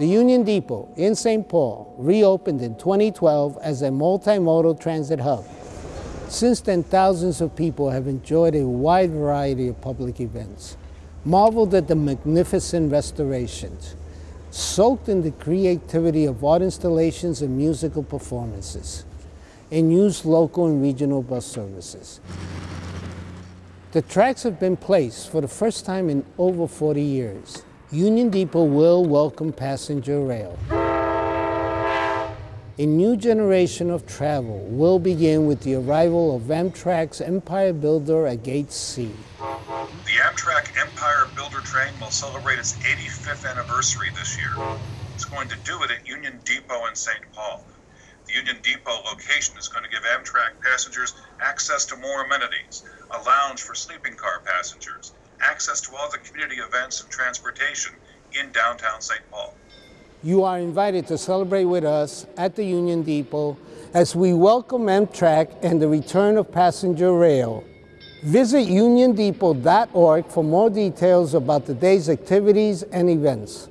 The Union Depot in St. Paul reopened in 2012 as a multimodal transit hub. Since then, thousands of people have enjoyed a wide variety of public events, marveled at the magnificent restorations, soaked in the creativity of art installations and musical performances, and used local and regional bus services. The tracks have been placed for the first time in over 40 years. Union Depot will welcome passenger rail. A new generation of travel will begin with the arrival of Amtrak's Empire Builder at Gate C. The Amtrak Empire Builder train will celebrate its 85th anniversary this year. It's going to do it at Union Depot in St. Paul. The Union Depot location is going to give Amtrak passengers access to more amenities, a lounge for sleeping car passengers, access to all the community events and transportation in downtown St. Paul. You are invited to celebrate with us at the Union Depot as we welcome Amtrak and the return of passenger rail. Visit uniondepot.org for more details about the day's activities and events.